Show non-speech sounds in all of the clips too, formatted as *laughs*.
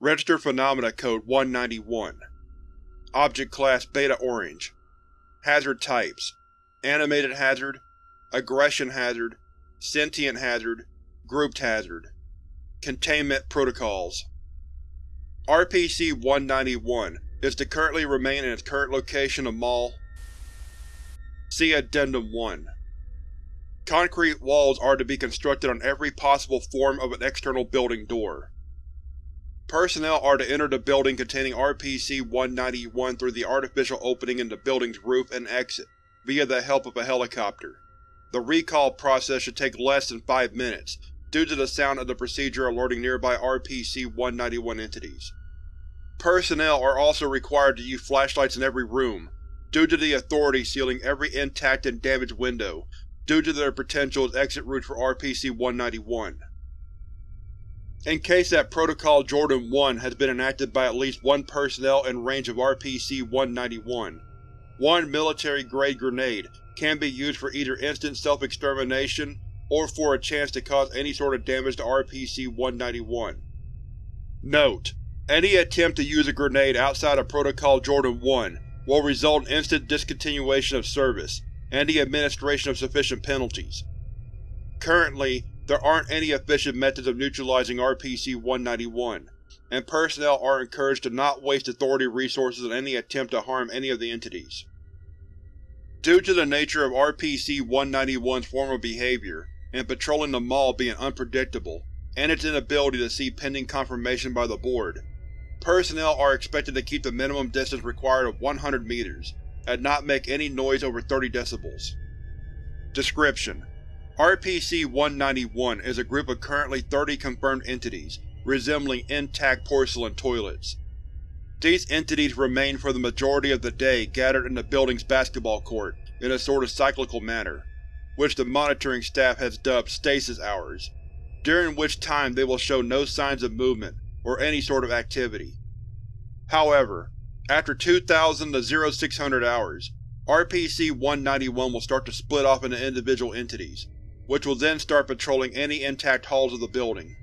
Registered Phenomena Code 191 Object Class Beta Orange Hazard Types Animated Hazard Aggression Hazard Sentient Hazard Grouped Hazard Containment Protocols RPC-191 is to currently remain in its current location of Mall. See Addendum 1. Concrete walls are to be constructed on every possible form of an external building door. Personnel are to enter the building containing RPC-191 through the artificial opening in the building's roof and exit, via the help of a helicopter. The recall process should take less than five minutes, due to the sound of the procedure alerting nearby RPC-191 entities. Personnel are also required to use flashlights in every room, due to the Authority sealing every intact and damaged window, due to their potential as exit routes for RPC-191. In case that Protocol Jordan-1 has been enacted by at least one personnel in range of RPC-191, one military-grade grenade can be used for either instant self-extermination or for a chance to cause any sort of damage to RPC-191. Note: Any attempt to use a grenade outside of Protocol Jordan-1 will result in instant discontinuation of service and the administration of sufficient penalties. Currently, there aren't any efficient methods of neutralizing RPC-191, and personnel are encouraged to not waste Authority resources on any attempt to harm any of the entities. Due to the nature of RPC-191's formal behavior, and patrolling the Mall being unpredictable, and its inability to see pending confirmation by the Board, personnel are expected to keep the minimum distance required of 100 meters, and not make any noise over 30 decibels. Description: RPC-191 is a group of currently 30 confirmed entities, resembling intact porcelain toilets. These entities remain for the majority of the day gathered in the building's basketball court in a sort of cyclical manner, which the monitoring staff has dubbed Stasis Hours, during which time they will show no signs of movement or any sort of activity. However, after 2000 to 0600 hours, RPC-191 will start to split off into individual entities, which will then start patrolling any intact halls of the building.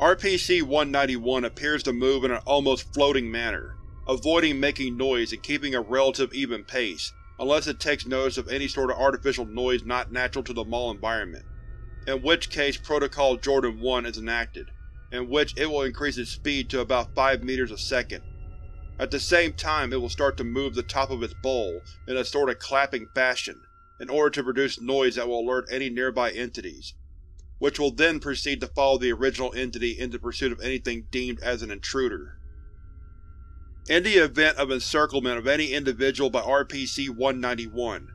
RPC-191 appears to move in an almost floating manner, avoiding making noise and keeping a relative even pace, unless it takes notice of any sort of artificial noise not natural to the mall environment, in which case Protocol Jordan-1 is enacted, in which it will increase its speed to about 5 meters a second. At the same time it will start to move the top of its bowl in a sort of clapping fashion, in order to produce noise that will alert any nearby entities, which will then proceed to follow the original entity into pursuit of anything deemed as an intruder. In the event of encirclement of any individual by RPC-191,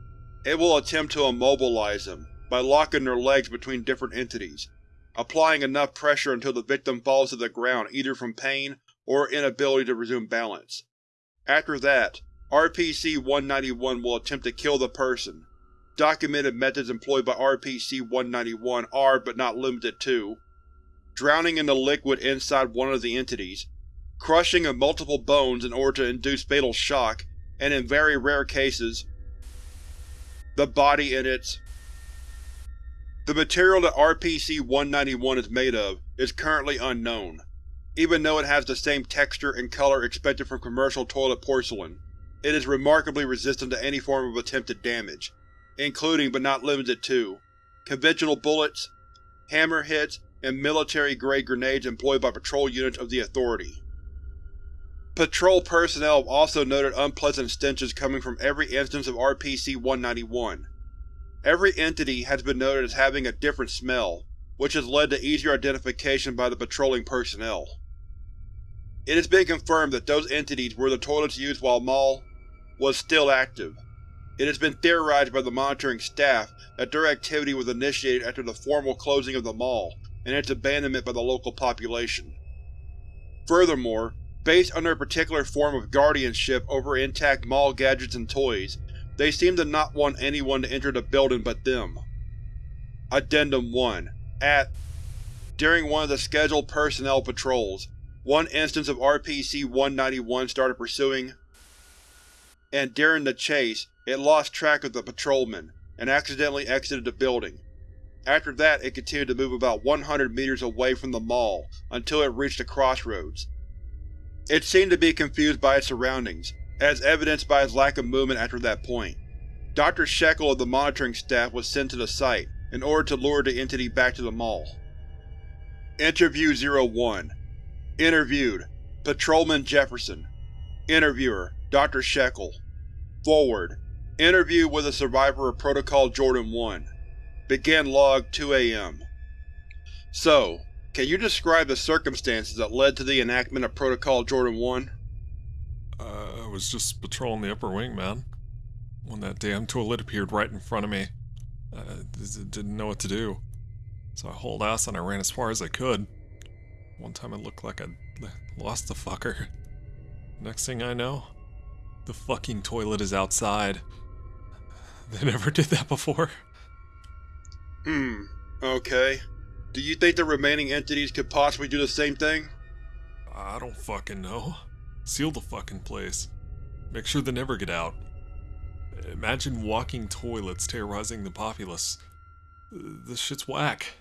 it will attempt to immobilize them by locking their legs between different entities, applying enough pressure until the victim falls to the ground either from pain or inability to resume balance. After that, RPC-191 will attempt to kill the person, Documented methods employed by RPC-191 are, but not limited to, drowning in the liquid inside one of the entities, crushing of multiple bones in order to induce fatal shock, and in very rare cases, the body in its The material that RPC-191 is made of is currently unknown. Even though it has the same texture and color expected from commercial toilet porcelain, it is remarkably resistant to any form of attempted damage, including but not limited to conventional bullets, hammer hits, and military-grade grenades employed by patrol units of the Authority. Patrol personnel have also noted unpleasant stenches coming from every instance of RPC-191. Every entity has been noted as having a different smell, which has led to easier identification by the patrolling personnel. It has been confirmed that those entities were the toilets used while Mall was still active. It has been theorized by the monitoring staff that their activity was initiated after the formal closing of the mall and its abandonment by the local population. Furthermore, based on their particular form of guardianship over intact mall gadgets and toys, they seem to not want anyone to enter the building but them. Addendum 1 At During one of the scheduled personnel patrols, one instance of RPC-191 started pursuing and during the chase, it lost track of the patrolman, and accidentally exited the building. After that it continued to move about 100 meters away from the Mall until it reached the crossroads. It seemed to be confused by its surroundings, as evidenced by its lack of movement after that point. Dr. Shekel of the monitoring staff was sent to the site in order to lure the entity back to the Mall. Interview 01 Interviewed: Patrolman Jefferson Interviewer: Dr. Shekel Foreword: Interview with a survivor of Protocol Jordan-1 Begin log 2 AM So, can you describe the circumstances that led to the enactment of Protocol Jordan-1? Uh, I was just patrolling the upper wing, man. When that damn toilet appeared right in front of me. I didn't know what to do. So I hauled ass and I ran as far as I could. One time it looked like I'd lost the fucker. Next thing I know, the fucking toilet is outside. *laughs* They never did that before. Hmm, okay. Do you think the remaining entities could possibly do the same thing? I don't fucking know. Seal the fucking place. Make sure they never get out. Imagine walking toilets terrorizing the populace. This shit's whack.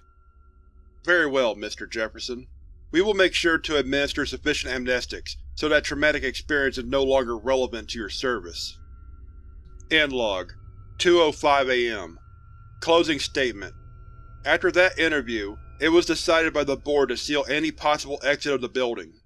Very well, Mr. Jefferson. We will make sure to administer sufficient amnestics so that traumatic experience is no longer relevant to your service. End log 2.05 AM Closing statement After that interview, it was decided by the Board to seal any possible exit of the building.